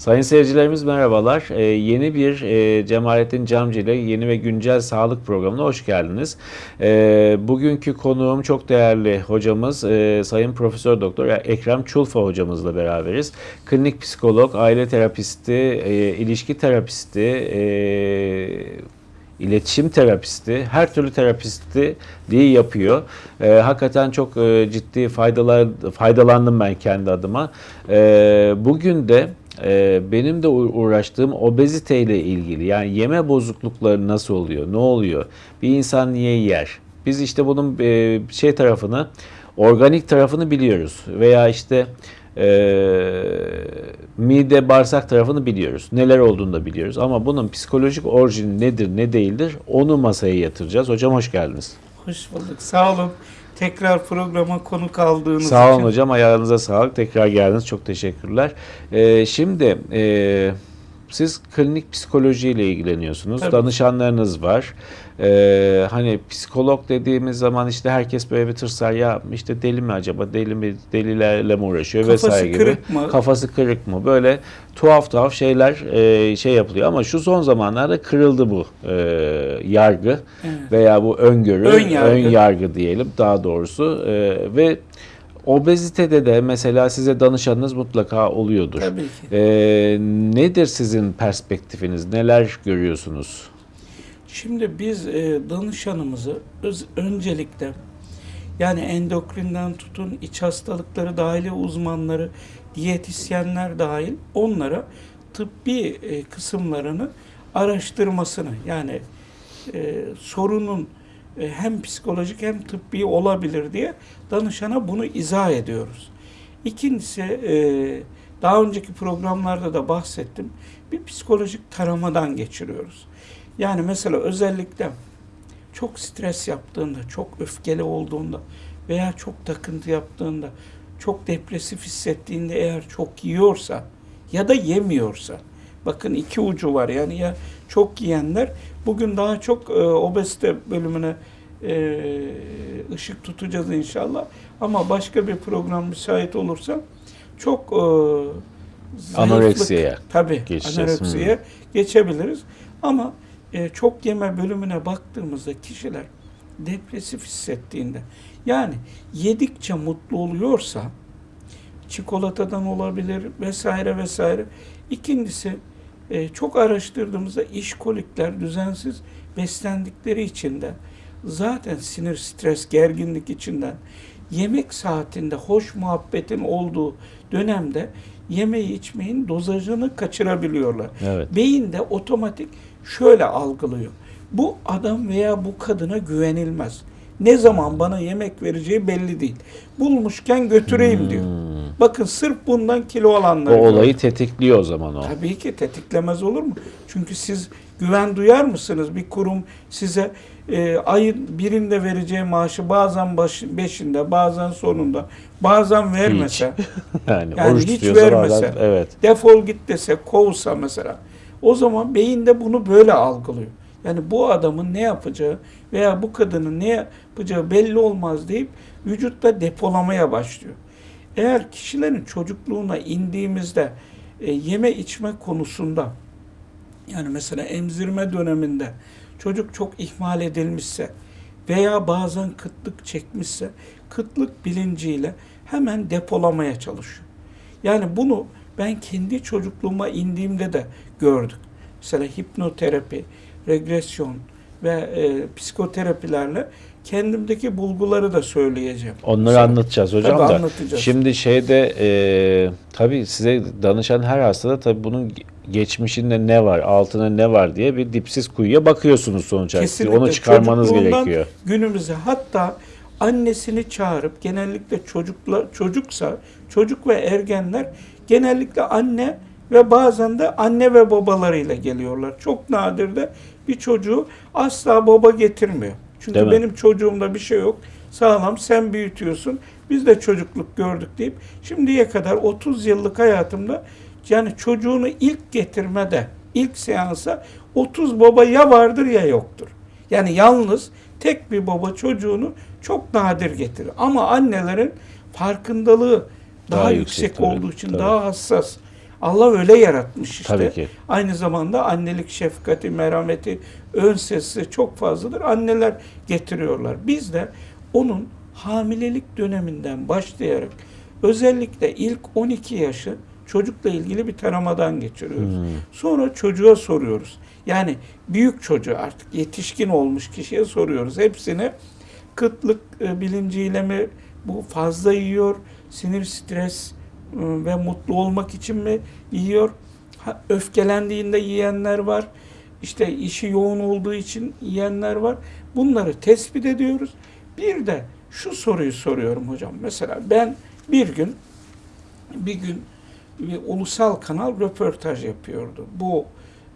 Sayın seyircilerimiz merhabalar. Ee, yeni bir e, Cemalettin Camcı ile yeni ve güncel sağlık programına hoş geldiniz. Ee, bugünkü konuğum çok değerli hocamız e, Sayın Profesör Doktor Ekrem Çulfa hocamızla beraberiz. Klinik psikolog, aile terapisti, e, ilişki terapisti, e, iletişim terapisti, her türlü terapistliği yapıyor. E, hakikaten çok e, ciddi faydalar faydalandım ben kendi adıma. E, bugün de e, benim de uğraştığım obezite ile ilgili yani yeme bozuklukları nasıl oluyor, ne oluyor, bir insan niye yer? Biz işte bunun e, şey tarafını, organik tarafını biliyoruz veya işte e, mide bağırsak tarafını biliyoruz. Neler olduğunu da biliyoruz. Ama bunun psikolojik orijini nedir, ne değildir onu masaya yatıracağız. Hocam hoş geldiniz. Hoş bulduk. Sağ olun. Tekrar programa konuk aldığınız Sağ olun için. hocam. Ayağınıza sağlık. Tekrar geldiniz. Çok teşekkürler. Ee, şimdi e, siz klinik psikoloji ile ilgileniyorsunuz. Tabii. Danışanlarınız var. Ee, hani psikolog dediğimiz zaman işte herkes böyle bir tırsar ya işte deli mi acaba deli mi delilerle mi uğraşıyor Kafası vesaire gibi. kırık mı? Kafası kırık mı? Böyle tuhaf tuhaf şeyler e, şey yapılıyor ama şu son zamanlarda kırıldı bu e, yargı Evet. veya bu öngörü, Ön yargı. ön yargı diyelim daha doğrusu E, ve obezitede de mesela size danışanınız mutlaka oluyordur. Tabii ki. E, nedir sizin perspektifiniz? Neler görüyorsunuz? Şimdi biz e, danışanımızı öz- öncelikle yani endokrinden tutun iç hastalıkları dahili uzmanları, diyetisyenler dahil onlara tıbbi e, kısımlarını araştırmasını yani e, sorunun hem psikolojik hem tıbbi olabilir diye danışana bunu izah ediyoruz. İkincisi e, daha önceki programlarda da bahsettim. Bir psikolojik taramadan geçiriyoruz. Yani mesela özellikle çok stres yaptığında, çok öfkeli olduğunda veya çok takıntı yaptığında, çok depresif hissettiğinde eğer çok yiyorsa ya da yemiyorsa bakın iki ucu var yani ya çok yiyenler bugün daha çok e, obezite bölümüne e, ışık tutacağız inşallah ama başka bir program müsait olursa çok e, Anoreksiyaya tabii geçeceğiz. anoreksiye geçebiliriz ama e, çok yeme bölümüne baktığımızda kişiler depresif hissettiğinde yani yedikçe mutlu oluyorsa çikolatadan olabilir vesaire vesaire. İkincisi e, çok araştırdığımızda işkolikler düzensiz beslendikleri için de zaten sinir, stres, gerginlik içinden yemek saatinde hoş muhabbetin olduğu dönemde yemeği içmeyin dozajını kaçırabiliyorlar. Evet. Beyin de otomatik şöyle algılıyor. Bu adam veya bu kadına güvenilmez. Ne zaman bana yemek vereceği belli değil. Bulmuşken götüreyim diyor. Bakın sırf bundan kilo O alanlar. olayı tetikliyor o zaman o. Tabii ki tetiklemez olur mu? Çünkü siz güven duyar mısınız? Bir kurum size e, ayın birinde vereceği maaşı bazen baş, beşinde, bazen sonunda, bazen vermese, Yani, Yani oruç hiç vermese. bazen- evet. defol git dese, kovsa mesela. O zaman beyin de bunu böyle algılıyor. Yani bu adamın ne yapacağı veya bu kadının ne yapacağı belli olmaz deyip vücutta depolamaya başlıyor. Eğer kişilerin çocukluğuna indiğimizde e, yeme içme konusunda yani mesela emzirme döneminde çocuk çok ihmal edilmişse veya bazen kıtlık çekmişse kıtlık bilinciyle hemen depolamaya çalışıyor. Yani bunu ben kendi çocukluğuma indiğimde de gördük. Mesela hipnoterapi, regresyon ve e, psikoterapilerle kendimdeki bulguları da söyleyeceğim. Onları Mesela- anlatacağız hocam Tabii da. anlatacağız. Şimdi şeyde e, tabii size danışan her hastada tabii bunun geçmişinde ne var, altına ne var diye bir dipsiz kuyuya bakıyorsunuz sonuç. Kesinlikle. Onu çıkarmanız gerekiyor. Günümüze hatta annesini çağırıp genellikle çocukla çocuksa çocuk ve ergenler genellikle anne ve bazen de anne ve babalarıyla geliyorlar. Çok nadir de bir çocuğu asla baba getirmiyor. Çünkü Değil mi? benim çocuğumda bir şey yok. Sağlam sen büyütüyorsun. Biz de çocukluk gördük deyip şimdiye kadar 30 yıllık hayatımda yani çocuğunu ilk getirmede, ilk seansa 30 baba ya vardır ya yoktur. Yani yalnız tek bir baba çocuğunu çok nadir getirir. Ama annelerin farkındalığı daha, Daha yüksek, yüksek olduğu için tabii. daha hassas. Allah öyle yaratmış işte. Tabii ki. Aynı zamanda annelik şefkati, merhameti, ön sesi çok fazladır. Anneler getiriyorlar. Biz de onun hamilelik döneminden başlayarak özellikle ilk 12 yaşı çocukla ilgili bir taramadan geçiriyoruz. Hmm. Sonra çocuğa soruyoruz. Yani büyük çocuğu artık yetişkin olmuş kişiye soruyoruz. Hepsini kıtlık e, bilinciyle mi bu fazla yiyor, sinir stres ve mutlu olmak için mi yiyor? Ha, öfkelendiğinde yiyenler var. İşte işi yoğun olduğu için yiyenler var. Bunları tespit ediyoruz. Bir de şu soruyu soruyorum hocam. Mesela ben bir gün bir gün bir ulusal kanal röportaj yapıyordu. Bu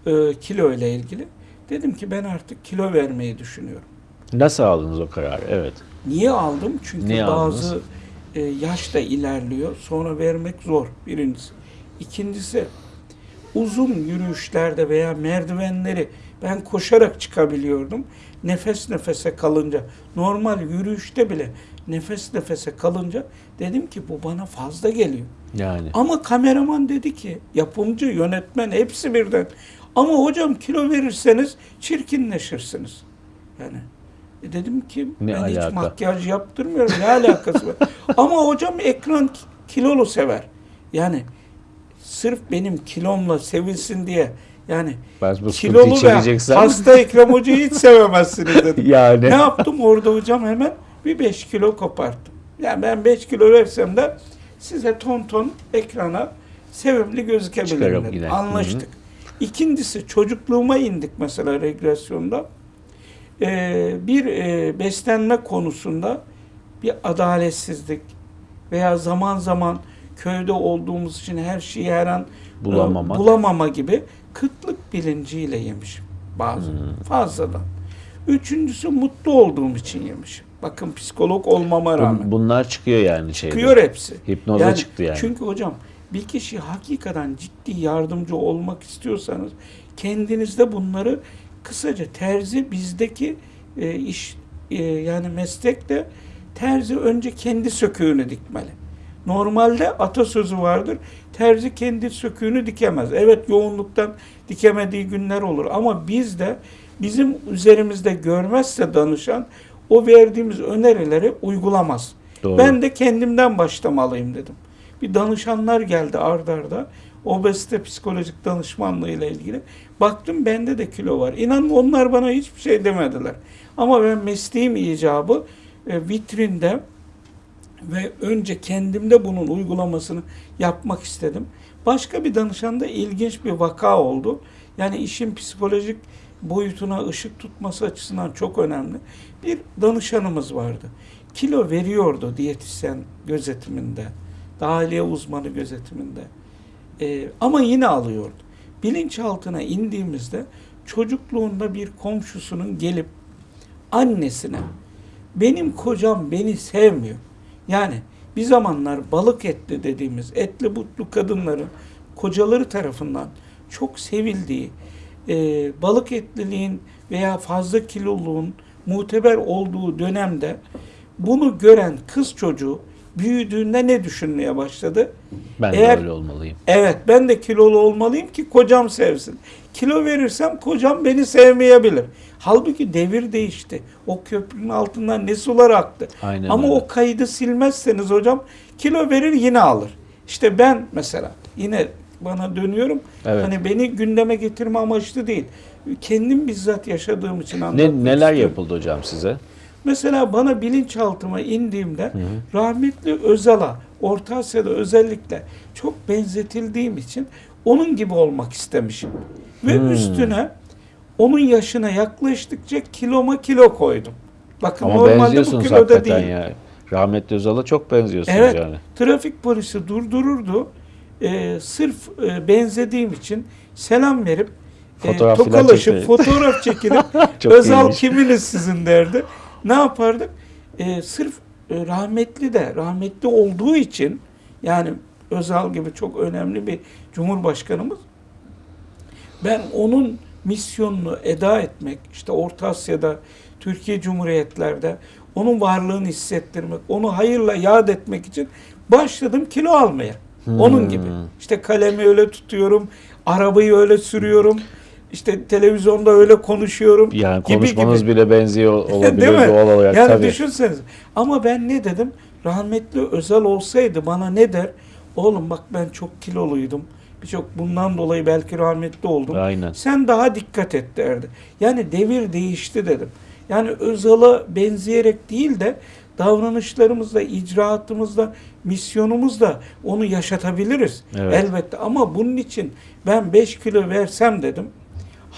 e, kilo ile ilgili. Dedim ki ben artık kilo vermeyi düşünüyorum. Nasıl aldınız o kararı? Evet. Niye aldım? Çünkü Niye bazı aldınız? E, yaş da ilerliyor. Sonra vermek zor birincisi. İkincisi uzun yürüyüşlerde veya merdivenleri ben koşarak çıkabiliyordum. Nefes nefese kalınca normal yürüyüşte bile nefes nefese kalınca dedim ki bu bana fazla geliyor. Yani. Ama kameraman dedi ki yapımcı, yönetmen hepsi birden. Ama hocam kilo verirseniz çirkinleşirsiniz. Yani e dedim ki Ne ben hiç alaka? makyaj yaptırmıyorum. Ne alakası var? Ama hocam ekran ki- kilolu sever. Yani sırf benim kilomla sevilsin diye yani sıkıntıyı kilolu ve hasta Ekrem Hoca'yı hiç sevemezsiniz dedim. yani. Ne yaptım orada hocam hemen bir 5 kilo koparttım. Yani ben 5 kilo versem de size ton ton ekrana sevimli gözükebilirim Çıkarım dedim. yine. Anlaştık. İkincisi çocukluğuma indik mesela regresyonda. Ee, bir e, beslenme konusunda bir adaletsizlik veya zaman zaman köyde olduğumuz için her şeyi her an e, Bulamamak. bulamama gibi kıtlık bilinciyle yemişim bazı Hmm. fazladan. Üçüncüsü mutlu olduğum için yemişim. Bakın psikolog olmama rağmen. Bun- bunlar çıkıyor yani şeyde. Çıkıyor hepsi. Hipnoza çıktı yani. Çünkü hocam bir kişi hakikaten ciddi yardımcı olmak istiyorsanız kendinizde bunları kısaca terzi bizdeki e, iş e, yani meslekte terzi önce kendi söküğünü dikmeli. Normalde atasözü vardır. Terzi kendi söküğünü dikemez. Evet yoğunluktan dikemediği günler olur ama biz de bizim üzerimizde görmezse danışan o verdiğimiz önerileri uygulamaz. Doğru. Ben de kendimden başlamalıyım dedim. Bir danışanlar geldi ard arda. Obezite psikolojik danışmanlığı ile ilgili. Baktım bende de kilo var. İnanın onlar bana hiçbir şey demediler. Ama ben mesleğim icabı e, vitrinde ve önce kendimde bunun uygulamasını yapmak istedim. Başka bir danışanda ilginç bir vaka oldu. Yani işin psikolojik boyutuna ışık tutması açısından çok önemli. Bir danışanımız vardı. Kilo veriyordu diyetisyen gözetiminde, dahiliye uzmanı gözetiminde. Ee, ama yine alıyordu. Bilinçaltına indiğimizde çocukluğunda bir komşusunun gelip annesine benim kocam beni sevmiyor. Yani bir zamanlar balık etli dediğimiz etli butlu kadınların kocaları tarafından çok sevildiği, e, balık etliliğin veya fazla kiloluğun muteber olduğu dönemde bunu gören kız çocuğu büyüdüğünde ne düşünmeye başladı? ben eğer- de öyle olmalıyım. Evet ben de kilolu olmalıyım ki kocam sevsin. Kilo verirsem kocam beni sevmeyebilir. Halbuki devir değişti. O köprünün altından ne sular aktı. Aynen Ama öyle. o kaydı silmezseniz hocam kilo verir yine alır. İşte ben mesela yine bana dönüyorum. Evet. Hani beni gündeme getirme amaçlı değil. Kendim bizzat yaşadığım için anlatmak Ne, neler istiyorum. yapıldı hocam size? Mesela bana bilinçaltıma indiğimde rahmetli Özal'a, Orta Asya'da özellikle çok benzetildiğim için onun gibi olmak istemişim. Ve Hmm. üstüne onun yaşına yaklaştıkça kiloma kilo koydum. Bakın Ama normalde bu kiloda değil. ya. Rahmetli Özal'a çok benziyorsunuz Evet. yani. Trafik polisi durdururdu. Ee, sırf e, benzediğim için selam verip e, Fotoğraf filan tokalaşıp fotoğraf çekilip Özal iyiymiş. kiminiz sizin derdi. Ne yapardık? Ee, sırf e, rahmetli de rahmetli olduğu için yani Özal gibi çok önemli bir cumhurbaşkanımız ben onun misyonunu eda etmek, işte Orta Asya'da, Türkiye Cumhuriyetlerde onun varlığını hissettirmek, onu hayırla yad etmek için başladım kilo almaya. Onun gibi. İşte kalemi öyle tutuyorum, arabayı öyle sürüyorum. İşte televizyonda öyle konuşuyorum. Yani gibi konuşmanız gibi. bile benziyor olabilir Değil mi? doğal olarak yani tabii. düşünseniz. Ama ben ne dedim? Rahmetli Özel olsaydı bana ne der? Oğlum bak ben çok kiloluydum. Birçok bundan dolayı belki rahmetli oldum. Aynen. Sen daha dikkat et derdi. Yani devir değişti dedim. Yani Özal'a benzeyerek değil de davranışlarımızla, icraatımızla, misyonumuzla onu yaşatabiliriz. Evet. Elbette ama bunun için ben 5 kilo versem dedim.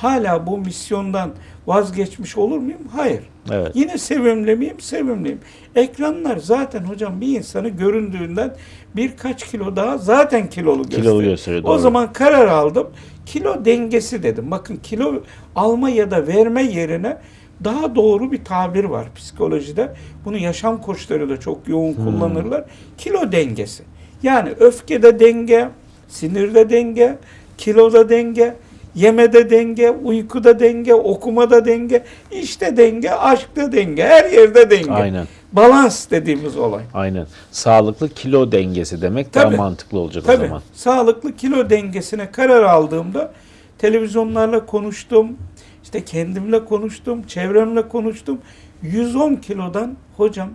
Hala bu misyondan vazgeçmiş olur muyum? Hayır. Evet. Yine sevimli miyim? Sevimliyim. Ekranlar zaten hocam bir insanı göründüğünden birkaç kilo daha zaten kilolu gösteriyor. Kilolu gösteriyor, O doğru. zaman karar aldım. Kilo dengesi dedim. Bakın kilo alma ya da verme yerine daha doğru bir tabir var psikolojide. Bunu yaşam koçları da çok yoğun Hmm. kullanırlar. Kilo dengesi. Yani öfkede denge, sinirde denge, kiloda denge, yemede denge, uykuda denge, okumada denge, işte denge, aşkta denge, her yerde denge. Aynen. Balans dediğimiz olay. Aynen. Sağlıklı kilo dengesi demek Tabii. daha mantıklı olacak o Tabii. zaman. Sağlıklı kilo dengesine karar aldığımda televizyonlarla konuştum. işte kendimle konuştum, çevremle konuştum. 110 kilodan hocam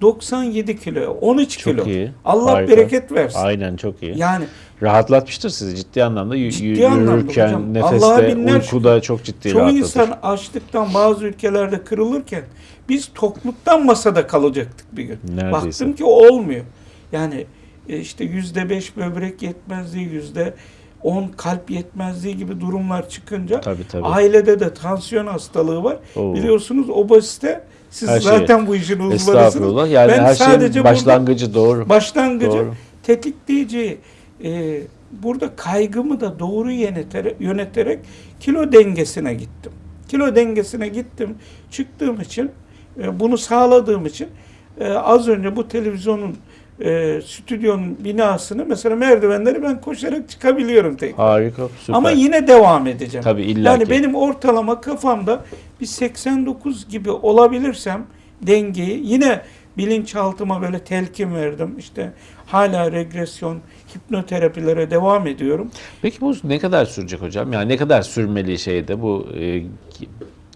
97 kiloya, 13 Çok kilo. iyi. Allah Harika. bereket versin. Aynen çok iyi. Yani Rahatlatmıştır sizi ciddi anlamda. Ciddi anlamda yürürken, hocam. nefeste, binler uykuda çok ciddi çoğu rahatlatır. insan açlıktan bazı ülkelerde kırılırken biz tokluktan masada kalacaktık bir gün. Neredeyse. Baktım ki olmuyor. Yani e, işte yüzde beş böbrek yetmezliği, yüzde on kalp yetmezliği gibi durumlar çıkınca Tabii, tabii. ailede de tansiyon hastalığı var. Oo. Biliyorsunuz obezite siz Her şey. zaten bu işin uzmanısınız. Estağfurullah. Yani Ben her sadece şeyin burada- başlangıcı doğru. başlangıcı Doğru. tetikleyici e, burada kaygımı da doğru yöneterek, yöneterek kilo dengesine gittim. Kilo dengesine gittim. Çıktığım için e, bunu sağladığım için e, az önce bu televizyonun e, stüdyonun binasını mesela merdivenleri ben koşarak çıkabiliyorum tekrar. Harika, süper. Ama yine devam edeceğim. Tabii, illa Yani ki. benim ortalama kafamda bir 89 gibi olabilirsem dengeyi yine bilinçaltıma böyle telkin verdim. İşte hala regresyon, hipnoterapilere devam ediyorum. Peki bu ne kadar sürecek hocam? Yani ne kadar sürmeli şeyde bu e,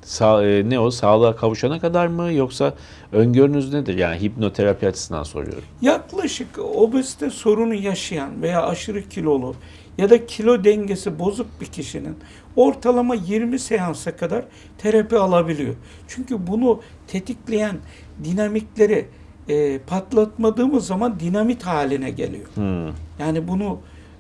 sağ, e, ne o sağlığa kavuşana kadar mı yoksa öngörünüz nedir? Yani hipnoterapi açısından soruyorum. Yaklaşık obezite sorunu yaşayan veya aşırı kilolu ya da kilo dengesi bozuk bir kişinin ortalama 20 seansa kadar terapi alabiliyor. Çünkü bunu tetikleyen dinamikleri e, patlatmadığımız zaman dinamit haline geliyor. Hmm. Yani bunu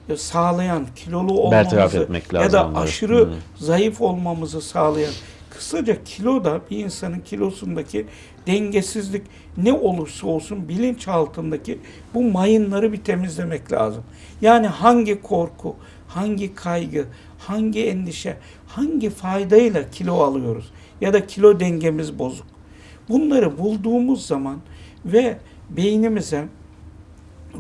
e, sağlayan, kilolu olmamızı ya da aşırı Hmm. zayıf olmamızı sağlayan kısaca kilo da bir insanın kilosundaki dengesizlik ne olursa olsun bilinç altındaki bu mayınları bir temizlemek lazım. Yani hangi korku, hangi kaygı, hangi endişe, hangi faydayla kilo alıyoruz ya da kilo dengemiz bozuk. Bunları bulduğumuz zaman ve beynimize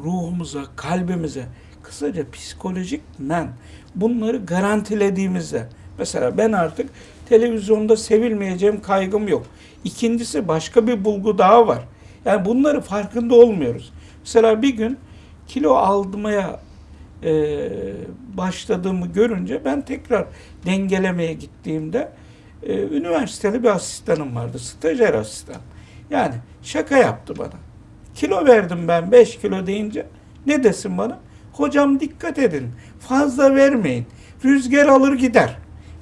ruhumuza, kalbimize, kısaca psikolojik men bunları garantilediğimizde mesela ben artık televizyonda sevilmeyeceğim kaygım yok. İkincisi başka bir bulgu daha var. Yani bunları farkında olmuyoruz. Mesela bir gün kilo almaya e, başladığımı görünce ben tekrar dengelemeye gittiğimde e, üniversiteli bir asistanım vardı. Stajyer asistan. Yani şaka yaptı bana. Kilo verdim ben 5 kilo deyince ne desin bana? Hocam dikkat edin fazla vermeyin. Rüzgar alır gider.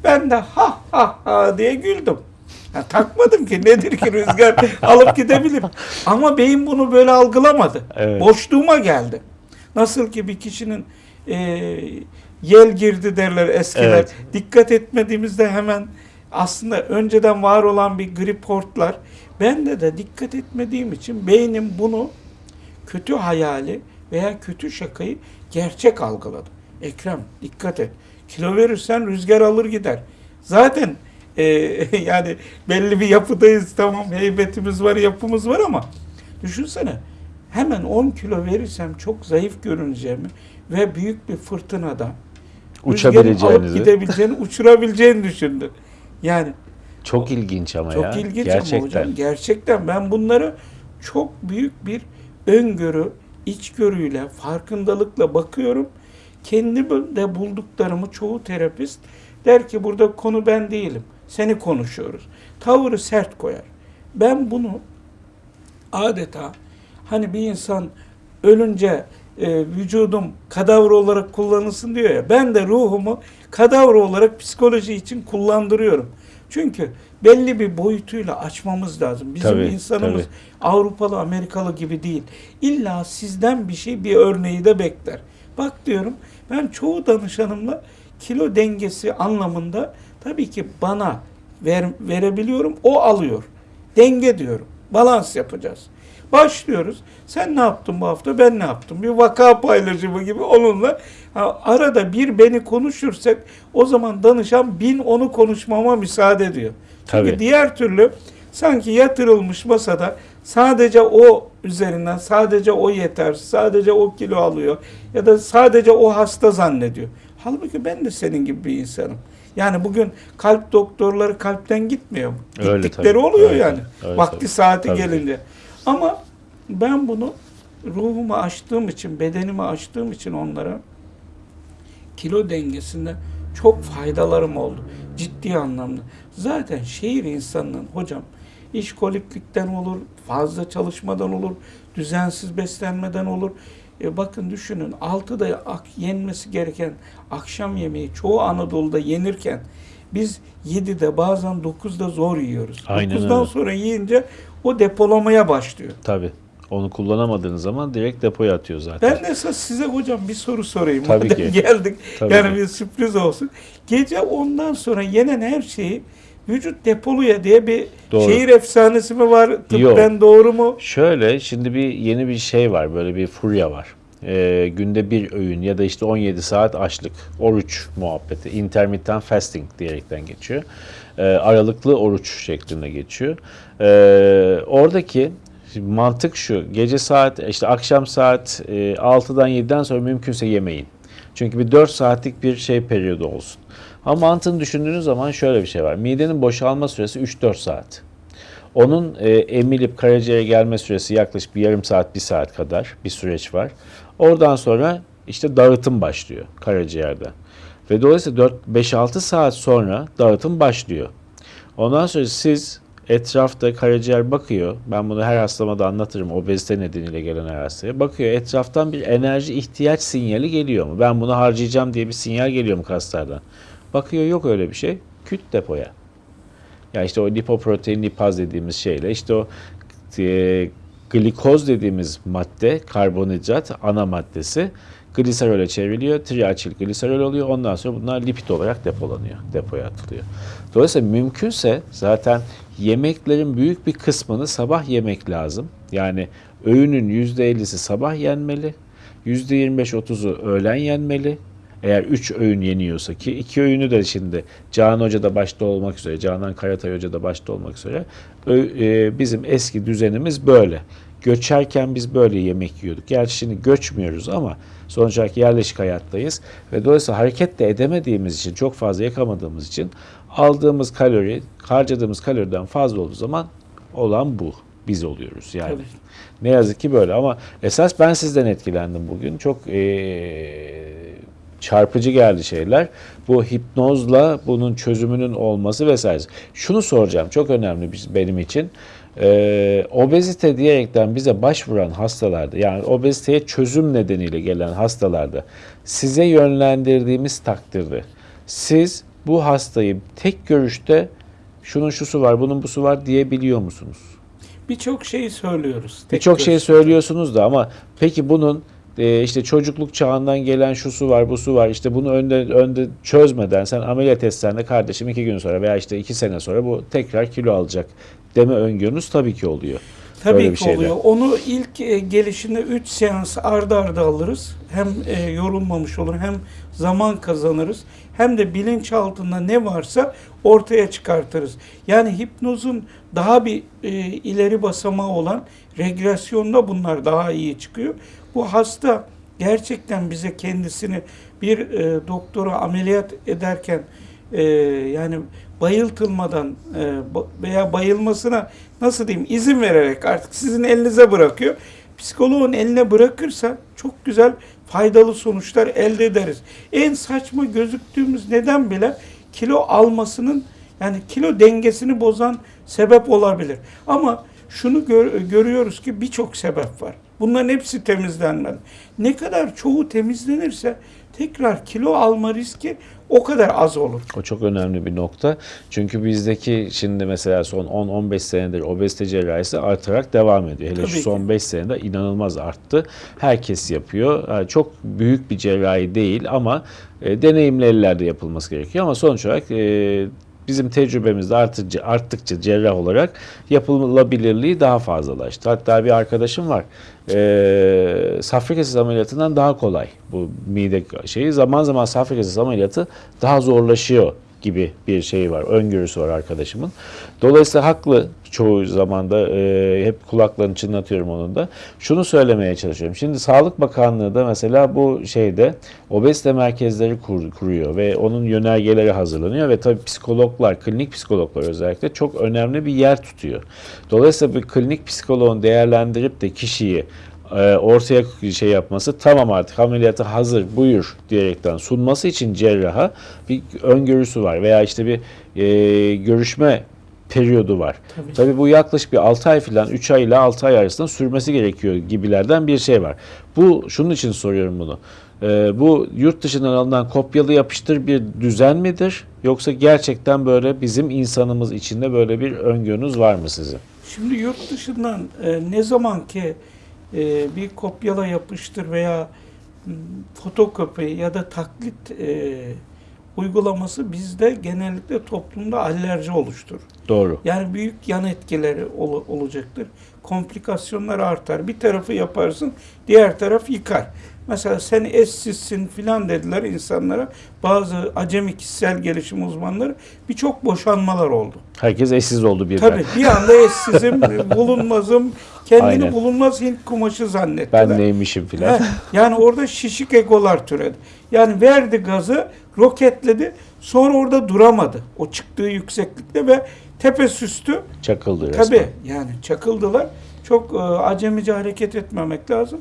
Ben de ha ha ha diye güldüm. Ya takmadım ki nedir ki rüzgar alıp gidebilir. Ama beyin bunu böyle algılamadı. Evet. Boşluğuma geldi. Nasıl ki bir kişinin e, yel girdi derler eskiler. Evet. Dikkat etmediğimizde hemen aslında önceden var olan bir grip hortlar. Ben de de dikkat etmediğim için beynim bunu kötü hayali veya kötü şakayı gerçek algıladı. Ekrem dikkat et. Kilo verirsen rüzgar alır gider. Zaten e, yani belli bir yapıdayız tamam heybetimiz var yapımız var ama düşünsene hemen 10 kilo verirsem çok zayıf görüneceğimi ve büyük bir fırtınada Uçabileceğinizi. gidebileceğini, uçurabileceğini düşündü. Yani Çok ilginç ama çok ya. ilginç Gerçekten. ama hocam. Gerçekten ben bunları çok büyük bir öngörü, içgörüyle, farkındalıkla bakıyorum. Kendimde bulduklarımı çoğu terapist der ki burada konu ben değilim. Seni konuşuyoruz. Tavırı sert koyar. Ben bunu adeta hani bir insan ölünce e, vücudum kadavra olarak kullanılsın diyor ya. Ben de ruhumu kadavra olarak psikoloji için kullandırıyorum. Çünkü belli bir boyutuyla açmamız lazım. Bizim Tabii, insanımız tabii. Avrupalı, Amerikalı gibi değil. İlla sizden bir şey, bir örneği de bekler. Bak diyorum ben çoğu danışanımla kilo dengesi anlamında tabii ki bana ver, verebiliyorum, o alıyor. Denge diyorum. Balans yapacağız. Başlıyoruz. Sen ne yaptın bu hafta? Ben ne yaptım? Bir vaka paylaşımı gibi onunla ha, arada bir beni konuşursak o zaman danışan bin onu konuşmama müsaade ediyor. Çünkü Tabii. diğer türlü sanki yatırılmış masada sadece o üzerinden sadece o yeter, sadece o kilo alıyor ya da sadece o hasta zannediyor. Halbuki ben de senin gibi bir insanım. Yani bugün kalp doktorları kalpten gitmiyor. Öyle Gittikleri tabii, oluyor öyle yani. öyle Vakti tabii. saati Tabii. gelince. Ama ben bunu ruhumu açtığım için, bedenimi açtığım için onlara kilo dengesinde çok faydalarım oldu. Ciddi anlamda. Zaten şehir insanının hocam işkoliklikten olur, fazla çalışmadan olur, düzensiz beslenmeden olur. E bakın düşünün 6'da ak, yenmesi gereken akşam yemeği çoğu Anadolu'da yenirken biz 7'de bazen 9'da zor yiyoruz. Aynen 9'dan öyle. sonra yiyince o depolamaya başlıyor. Tabii. Onu kullanamadığınız zaman direkt depoya atıyor zaten. Ben de esas size hocam bir soru sorayım. Tabii Madem ki. geldik. Tabii yani ki. bir sürpriz olsun. Gece ondan sonra yenen her şeyi vücut depoluya diye bir Doğru. şehir efsanesi mi var? Tıbben Yok. doğru mu? Şöyle şimdi bir yeni bir şey var böyle bir furya var. Ee, günde bir öğün ya da işte 17 saat açlık, oruç muhabbeti, intermittent fasting diyerekten geçiyor. Ee, aralıklı oruç şeklinde geçiyor. Ee, oradaki şimdi mantık şu, gece saat işte akşam saat e, 6'dan 7'den sonra mümkünse yemeyin. Çünkü bir 4 saatlik bir şey periyodu olsun. Ama mantığını düşündüğünüz zaman şöyle bir şey var. Midenin boşalma süresi 3-4 saat. Onun e, emilip karaciğere gelme süresi yaklaşık bir yarım saat, bir saat kadar bir süreç var. Oradan sonra işte dağıtım başlıyor karaciğerde. Ve dolayısıyla 4-5-6 saat sonra dağıtım başlıyor. Ondan sonra siz etrafta karaciğer bakıyor. Ben bunu her hastama da anlatırım. Obezite nedeniyle gelen her hastaya. Bakıyor etraftan bir enerji ihtiyaç sinyali geliyor mu? Ben bunu harcayacağım diye bir sinyal geliyor mu kaslardan? Bakıyor yok öyle bir şey. Küt depoya. Ya işte o lipoprotein lipaz dediğimiz şeyle işte o e, glikoz dediğimiz madde karbonhidrat ana maddesi gliserole çevriliyor. Triaçil gliserol oluyor. Ondan sonra bunlar lipid olarak depolanıyor. Depoya atılıyor. Dolayısıyla mümkünse zaten yemeklerin büyük bir kısmını sabah yemek lazım. Yani öğünün %50'si sabah yenmeli. %25-30'u öğlen yenmeli. Eğer 3 öğün yeniyorsa ki 2 öğünü de şimdi Canan Hoca da başta olmak üzere, Canan Karatay Hoca da başta olmak üzere e, bizim eski düzenimiz böyle. Göçerken biz böyle yemek yiyorduk. Gerçi şimdi göçmüyoruz ama sonuç olarak yerleşik hayattayız ve dolayısıyla hareket de edemediğimiz için, çok fazla yakamadığımız için aldığımız kalori, harcadığımız kaloriden fazla olduğu zaman olan bu. Biz oluyoruz yani. Tabii. Ne yazık ki böyle ama esas ben sizden etkilendim bugün. Çok eee, çarpıcı geldi şeyler. Bu hipnozla bunun çözümünün olması vesaire. Şunu soracağım çok önemli benim için. Eee, obezite diyerekten bize başvuran hastalarda yani obeziteye çözüm nedeniyle gelen hastalarda size yönlendirdiğimiz takdirde siz bu hastayı tek görüşte şunun şusu var bunun busu var diyebiliyor musunuz? Birçok şey söylüyoruz. Birçok şey görüşte. söylüyorsunuz da ama peki bunun e, işte çocukluk çağından gelen şusu var, busu var. İşte bunu önde önde çözmeden sen ameliyat etsen de kardeşim iki gün sonra veya işte iki sene sonra bu tekrar kilo alacak deme öngörünüz tabii ki oluyor. Tabii Böyle bir ki şeyde. oluyor. Onu ilk e, gelişinde 3 seans arda arda alırız. Hem e, yorulmamış olur hem zaman kazanırız. Hem de bilinç altında ne varsa ortaya çıkartırız. Yani hipnozun daha bir e, ileri basamağı olan regresyonda bunlar daha iyi çıkıyor. Bu hasta gerçekten bize kendisini bir e, doktora ameliyat ederken e, yani bayıltılmadan e, veya bayılmasına nasıl diyeyim izin vererek artık sizin elinize bırakıyor. psikoloğun eline bırakırsa çok güzel faydalı sonuçlar elde ederiz. En saçma gözüktüğümüz neden bile kilo almasının yani kilo dengesini bozan sebep olabilir. Ama şunu gör- görüyoruz ki birçok sebep var. Bunların hepsi temizlenmeli. Ne kadar çoğu temizlenirse tekrar kilo alma riski o kadar az olur. O çok önemli bir nokta. Çünkü bizdeki şimdi mesela son 10-15 senedir obezite cerrahisi artarak devam ediyor. Hele Tabii şu ki. son 5 senede inanılmaz arttı. Herkes yapıyor. Yani çok büyük bir cerrahi değil ama e, deneyimli ellerde yapılması gerekiyor. Ama sonuç olarak e, bizim tecrübemizde arttıkça, arttıkça cerrah olarak yapılabilirliği daha fazlalaştı. Hatta bir arkadaşım var. E, safra kesesi ameliyatından daha kolay bu mide şeyi. Zaman zaman safra ameliyatı daha zorlaşıyor gibi bir şey var. Öngörüsü var arkadaşımın. Dolayısıyla haklı çoğu zamanda e, hep kulaklarını çınlatıyorum onun da. Şunu söylemeye çalışıyorum. Şimdi Sağlık Bakanlığı da mesela bu şeyde obezite merkezleri kur- kuruyor ve onun yönergeleri hazırlanıyor ve tabii psikologlar, klinik psikologlar özellikle çok önemli bir yer tutuyor. Dolayısıyla bir klinik psikoloğun değerlendirip de kişiyi e, ortaya şey yapması tamam artık ameliyata hazır buyur diyerekten sunması için cerraha bir öngörüsü var veya işte bir e, görüşme periyodu var. Tabii. Tabii bu yaklaşık bir 6 ay falan 3 ay ile 6 ay arasında sürmesi gerekiyor gibilerden bir şey var. Bu şunun için soruyorum bunu. E, bu yurt dışından alınan kopyalı yapıştır bir düzen midir? Yoksa gerçekten böyle bizim insanımız içinde böyle bir öngörünüz var mı sizin? Şimdi yurt dışından e, ne zaman ki e, bir kopyala yapıştır veya fotokopi ya da taklit e, uygulaması bizde genellikle toplumda alerji oluşturur. Doğru. Yani büyük yan etkileri ol- olacaktır. Komplikasyonlar artar. Bir tarafı yaparsın, diğer taraf yıkar. Mesela sen eşsizsin filan dediler insanlara. Bazı acemi kişisel gelişim uzmanları birçok boşanmalar oldu. Herkes eşsiz oldu birden. Tabii bir anda eşsizim, bulunmazım, kendini Aynen. bulunmaz Hint kumaşı zannettiler. Ben neymişim filan. Yani orada şişik egolar türedi. Yani verdi gazı, roketledi, sonra orada duramadı. O çıktığı yükseklikte ve tepe süstü. Çakıldı resmen. Tabii yani çakıldılar. Çok e, acemice hareket etmemek lazım.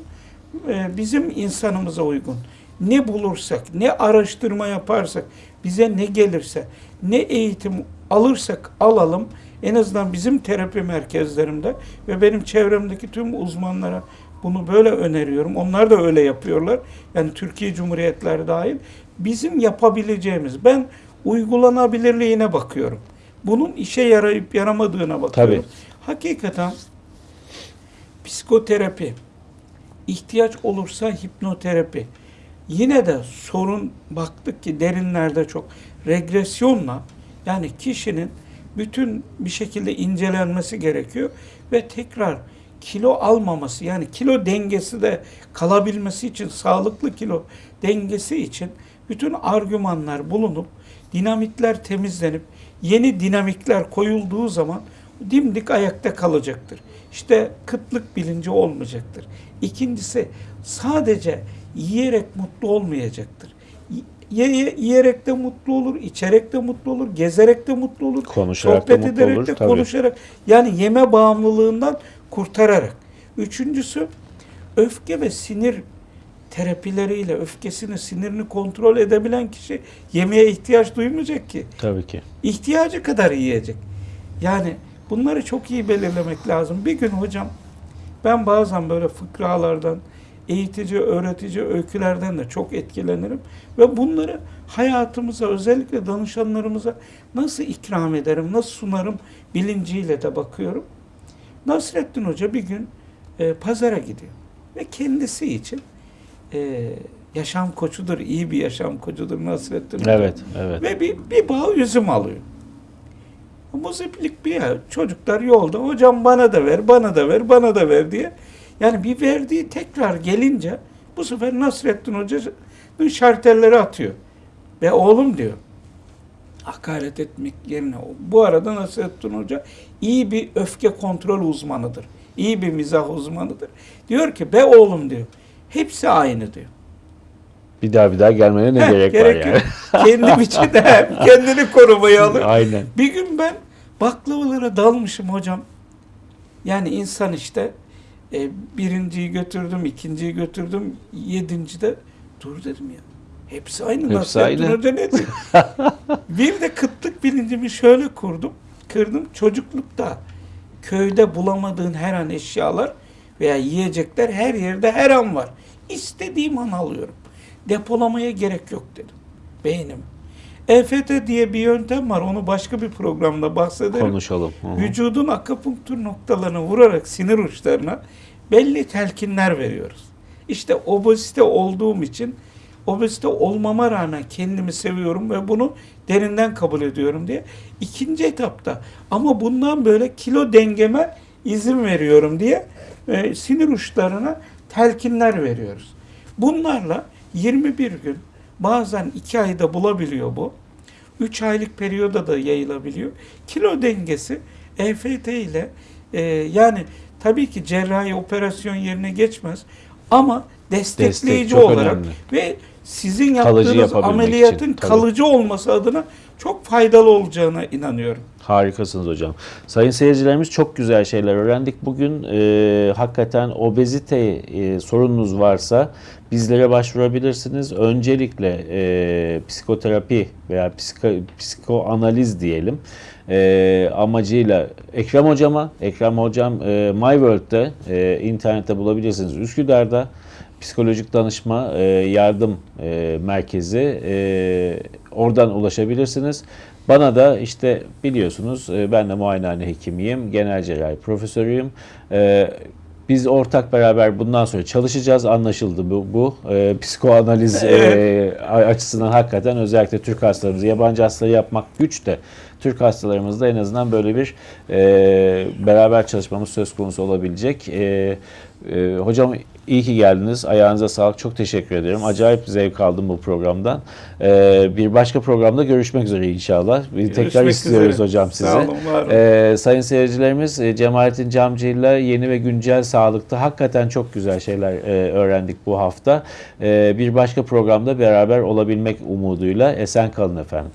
E, bizim insanımıza uygun. Ne bulursak, ne araştırma yaparsak, bize ne gelirse, ne eğitim alırsak alalım, en azından bizim terapi merkezlerimde ve benim çevremdeki tüm uzmanlara bunu böyle öneriyorum. Onlar da öyle yapıyorlar. Yani Türkiye Cumhuriyetleri dahil. Bizim yapabileceğimiz, ben uygulanabilirliğine bakıyorum. Bunun işe yarayıp yaramadığına bakıyorum. Tabii. Hakikaten psikoterapi, ihtiyaç olursa hipnoterapi. Yine de sorun baktık ki derinlerde çok regresyonla yani kişinin bütün bir şekilde incelenmesi gerekiyor ve tekrar kilo almaması yani kilo dengesi de kalabilmesi için sağlıklı kilo dengesi için bütün argümanlar bulunup dinamitler temizlenip yeni dinamikler koyulduğu zaman dimdik ayakta kalacaktır. İşte kıtlık bilinci olmayacaktır. İkincisi sadece yiyerek mutlu olmayacaktır. Ye- yiyerek de mutlu olur, içerek de mutlu olur, gezerek de mutlu olur, Konuşarak da sohbet mutlu ederek olur, de tabii. konuşarak yani yeme bağımlılığından kurtararak. Üçüncüsü öfke ve sinir terapileriyle öfkesini, sinirini kontrol edebilen kişi yemeğe ihtiyaç duymayacak ki. Tabii ki. İhtiyacı kadar yiyecek. Yani bunları çok iyi belirlemek lazım. Bir gün hocam ben bazen böyle fıkralardan, eğitici, öğretici öykülerden de çok etkilenirim. Ve bunları hayatımıza, özellikle danışanlarımıza nasıl ikram ederim, nasıl sunarım bilinciyle de bakıyorum. Nasrettin Hoca bir gün e, pazara gidiyor. Ve kendisi için e, yaşam koçudur, iyi bir yaşam koçudur Nasrettin Hoca. Evet, evet. Ve bir, bir bağ üzüm alıyor. Muziplik bir ya. Çocuklar yolda hocam bana da ver, bana da ver, bana da ver diye. Yani bir verdiği tekrar gelince bu sefer Nasrettin Hoca'nın şartelleri atıyor. Ve oğlum diyor. Hakaret etmek yerine. Bu arada Nasrettin Hoca iyi bir öfke kontrol uzmanıdır. İyi bir mizah uzmanıdır. Diyor ki be oğlum diyor. Hepsi aynı diyor. Bir daha bir daha gelmene ne Heh, gerek, var yani? yok. Kendim için de kendini korumaya alır. Aynen. Bir gün ben baklavalara dalmışım hocam. Yani insan işte E, birinciyi götürdüm, ikinciyi götürdüm, yedincide dur dedim ya. Hepsi aynı. Hepsi Nasrettin aynı. Bir de kıtlık bilincimi şöyle kurdum. Kırdım. Çocuklukta köyde bulamadığın her an eşyalar veya yiyecekler her yerde her an var. İstediğim an alıyorum. Depolamaya gerek yok dedim. Beynim. EFT diye bir yöntem var. Onu başka bir programda bahsederim. Konuşalım. Hı hı. Vücudun akupunktur noktalarına vurarak sinir uçlarına belli telkinler veriyoruz. İşte obezite olduğum için obezite olmama rağmen kendimi seviyorum ve bunu derinden kabul ediyorum diye. İkinci etapta ama bundan böyle kilo dengeme izin veriyorum diye e, sinir uçlarına telkinler veriyoruz. Bunlarla 21 gün bazen 2 ayda bulabiliyor bu. 3 aylık periyoda da yayılabiliyor. Kilo dengesi EFT ile e, yani tabii ki cerrahi operasyon yerine geçmez ama destekleyici Destek olarak önemli. ve sizin yaptığınız ameliyatın için, tabii. kalıcı olması adına çok faydalı olacağına inanıyorum. Harikasınız hocam. Sayın seyircilerimiz çok güzel şeyler öğrendik. Bugün e, hakikaten obezite e, sorununuz varsa bizlere başvurabilirsiniz. Öncelikle e, psikoterapi veya psiko, psikoanaliz diyelim e, amacıyla Ekrem hocama, Ekrem hocam e, MyWorld'de e, internette bulabilirsiniz. Üsküdar'da psikolojik danışma e, yardım e, merkezi e, oradan ulaşabilirsiniz. Bana da işte biliyorsunuz e, ben de muayenehane hekimiyim, genel cerrahi profesörüyüm. E, biz ortak beraber bundan sonra çalışacağız. Anlaşıldı bu. bu. E, psikoanaliz e, açısından hakikaten özellikle Türk hastalarımızı, yabancı hastaları yapmak güç de Türk hastalarımızda en azından böyle bir e, beraber çalışmamız söz konusu olabilecek. E, e, hocam iyi ki geldiniz. Ayağınıza sağlık. Çok teşekkür ederim. Acayip zevk aldım bu programdan. E, bir başka programda görüşmek üzere inşallah. Bir tekrar Görüşmek istiyoruz üzere. hocam size. Sağ olun, var olun. Ee, sayın seyircilerimiz e, Cemalettin Camcı ile yeni ve güncel sağlıkta hakikaten çok güzel şeyler e, öğrendik bu hafta. E, bir başka programda beraber olabilmek umuduyla esen kalın efendim.